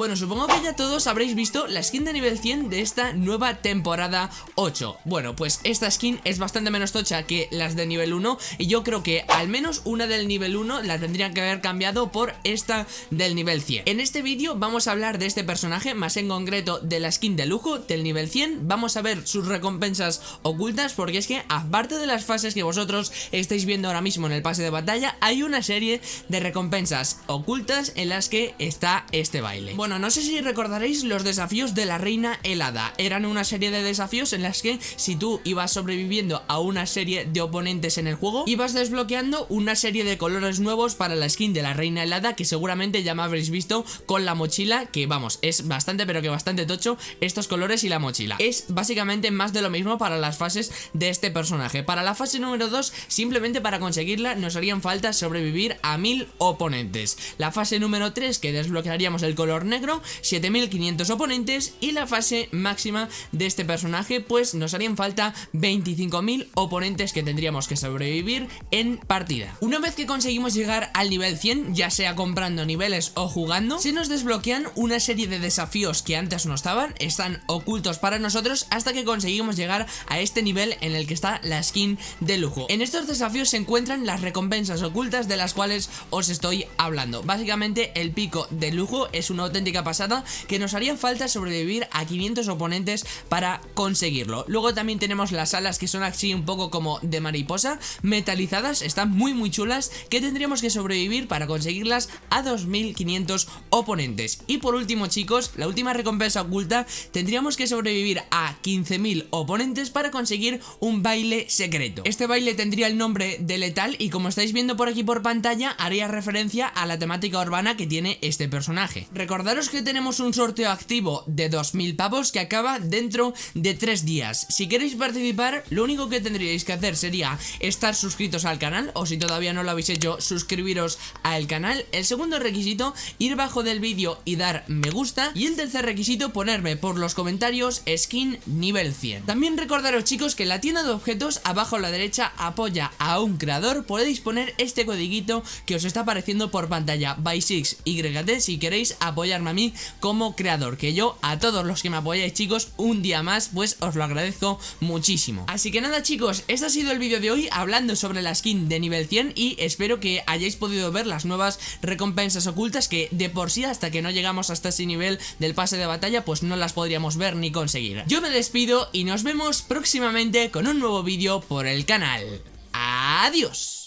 Bueno, supongo que ya todos habréis visto la skin de nivel 100 de esta nueva temporada 8 Bueno, pues esta skin es bastante menos tocha que las de nivel 1 Y yo creo que al menos una del nivel 1 la tendrían que haber cambiado por esta del nivel 100 En este vídeo vamos a hablar de este personaje, más en concreto de la skin de lujo del nivel 100 Vamos a ver sus recompensas ocultas porque es que aparte de las fases que vosotros estáis viendo ahora mismo en el pase de batalla Hay una serie de recompensas ocultas en las que está este baile. Bueno, no sé si recordaréis los desafíos de la reina helada. Eran una serie de desafíos en las que si tú ibas sobreviviendo a una serie de oponentes en el juego Ibas desbloqueando una serie de colores nuevos para la skin de la reina helada Que seguramente ya me habréis visto con la mochila Que vamos, es bastante pero que bastante tocho estos colores y la mochila. Es básicamente más de lo mismo para las fases de este personaje. Para la fase número 2, simplemente para conseguirla nos harían falta sobrevivir a mil oponentes. La fase número 3 que desbloquearíamos el color negro, 7500 oponentes Y la fase máxima de este personaje pues nos harían falta 25.000 oponentes que tendríamos que sobrevivir en partida. Una vez que conseguimos llegar al nivel 100, ya sea comprando niveles o jugando Se nos desbloquean una serie de desafíos que antes no estaban, están ocultos para nosotros hasta que conseguimos llegar a este nivel en el que está la skin de lujo. En estos desafíos se encuentran las recompensas ocultas de las cuales os estoy hablando. Básicamente el pico de lujo es una auténtica pasada que nos haría falta sobrevivir a 500 oponentes para conseguirlo. Luego también tenemos las alas que son así un poco como de mariposa Metalizadas, están muy muy chulas Que tendríamos que sobrevivir para conseguirlas a 2500 oponentes. Y por último chicos, la última recompensa oculta Tendríamos que sobrevivir a 15.000 oponentes para conseguir un baile secreto. Este baile tendría el nombre de letal y como estáis viendo por aquí por pantalla Haría referencia a la temática urbana que tiene este personaje. Recordaros que tenemos un sorteo activo de 2.000 pavos que acaba dentro de 3 días. Si queréis participar, lo único que tendríais que hacer sería estar suscritos al canal O si todavía no lo habéis hecho, suscribiros al canal. El segundo requisito, ir bajo del vídeo y dar me gusta. Y el tercer requisito, ponerme por los comentarios skin nivel 100 También recordaros chicos que en la tienda de objetos, abajo a la derecha, apoya a un creador. Podéis poner este codiguito que os está apareciendo por pantalla by6YT si queréis a mí como creador Que yo a todos los que me apoyáis chicos, un día más pues os lo agradezco muchísimo. Así que nada chicos, este ha sido el vídeo de hoy hablando sobre la skin de nivel 100 Y espero que hayáis podido ver las nuevas recompensas ocultas Que de por sí hasta que no llegamos hasta ese nivel del pase de batalla pues no las podríamos ver ni conseguir. Yo me despido y nos vemos próximamente con un nuevo vídeo por el canal. Adiós